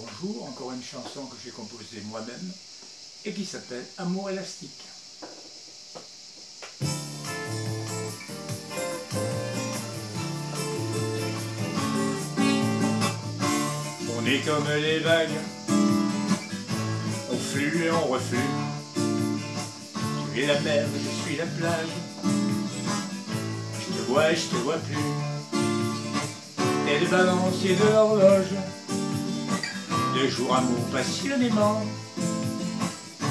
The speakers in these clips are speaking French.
Bonjour, encore une chanson que j'ai composée moi-même et qui s'appelle Amour élastique. On est comme les vagues, on flue et on reflue. Tu es la mer, je suis la plage. Je te vois et je te vois plus. Et le balancier de l'horloge de jour amour passionnément.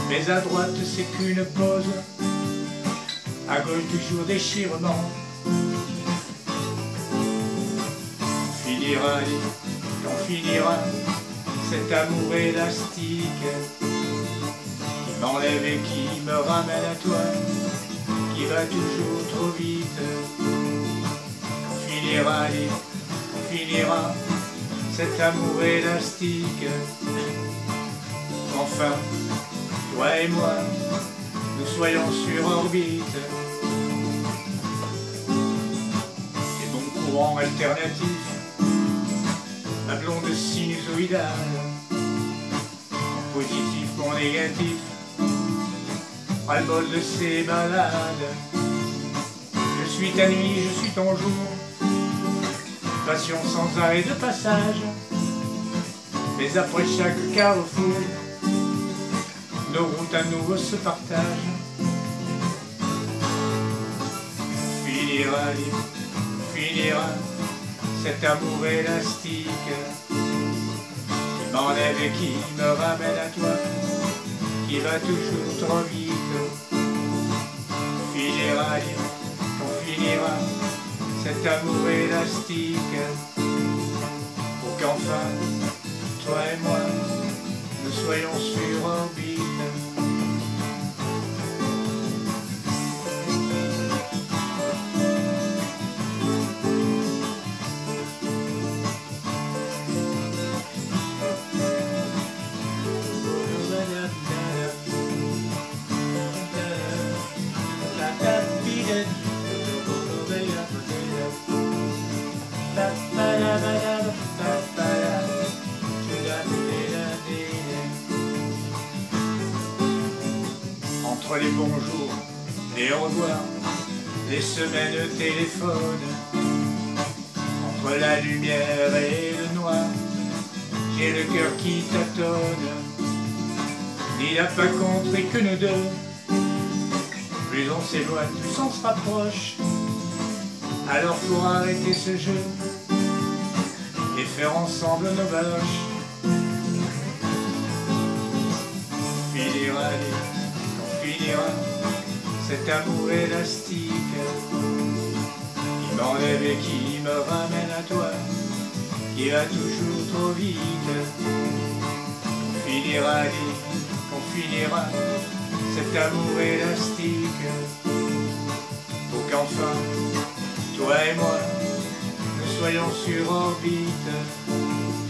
Mais à droite c'est qu'une pause, à gauche toujours déchirement. Finira, on finira cet amour élastique qui m'enlève et qui me ramène à toi, qui va toujours trop vite. On finira, on finira cet amour élastique. Enfin, toi et moi, nous soyons sur orbite. Et mon courant alternatif, ma blonde sinusoïdale, mon positif, mon négatif, ras le bol de ces malades. Je suis ta nuit, je suis ton jour, passion sans arrêt de passage. Mais après chaque carrefour, nos routes à nouveau se partagent. Finira, finira cet amour élastique qui m'enlève et qui me ramène à toi, qui va toujours trop vite. Finira, finira cet amour élastique pour qu'enfin, toi et moi, nous soyons sur orbite. Entre les bonjours, les au revoir, les semaines téléphone, entre la lumière et le noir, j'ai le cœur qui tâtonne. Il n'a pas compris que nous deux, plus on s'éloigne, plus on se rapproche. Alors pour arrêter ce jeu et faire ensemble nos baloches. Finira, on finira cet amour élastique qui m'enlève et qui me ramène à toi, qui va toujours trop vite. On finira, on finira cet amour élastique pour qu'enfin toi et moi, soyons sur orbite.